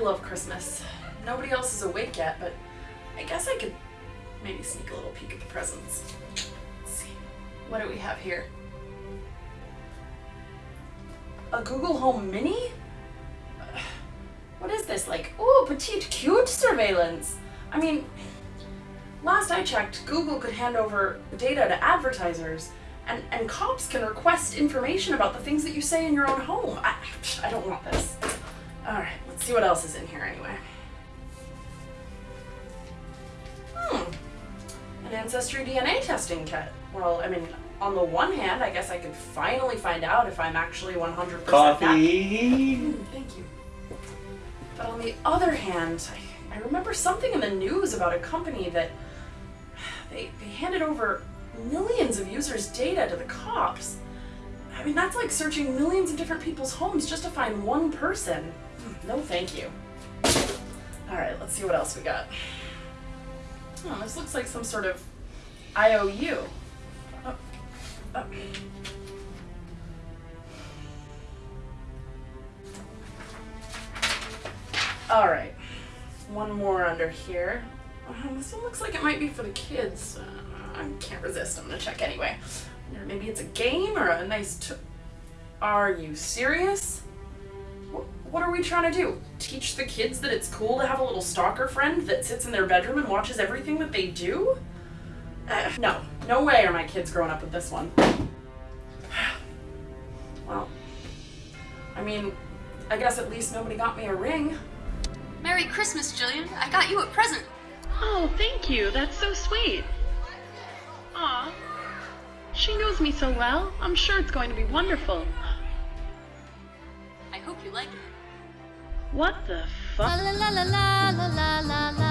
love Christmas. Nobody else is awake yet, but I guess I could maybe sneak a little peek at the presents. Let's see. What do we have here? A Google Home Mini? What is this? Like, oh, petite cute surveillance. I mean, last I checked, Google could hand over data to advertisers, and, and cops can request information about the things that you say in your own home. I, I don't want this. Alright, let's see what else is in here anyway. Hmm. An ancestry DNA testing kit. Well, I mean, on the one hand, I guess I could finally find out if I'm actually 100% nat- Coffee. Mm, thank you. But on the other hand, I, I remember something in the news about a company that they, they handed over millions of users' data to the cops. I mean, that's like searching millions of different people's homes just to find one person. No, thank you. Alright, let's see what else we got. Oh, this looks like some sort of IOU. Oh, oh. All right, one more under here. Uh, this one looks like it might be for the kids. Uh, I can't resist. I'm gonna check anyway. Maybe it's a game or a nice. Are you serious? Wh- What are we trying to do? Teach the kids that it's cool to have a little stalker friend that sits in their bedroom and watches everything that they do? Uh, no, no way are my kids growing up with this one. Well, I mean, I guess at least nobody got me a ring. Merry Christmas, Jillian. I got you a present. Oh, thank you. That's so sweet. Aw. She knows me so well. I'm sure it's going to be wonderful. I hope you like it. What the fuck? La la la la la la la la